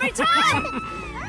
Return! time.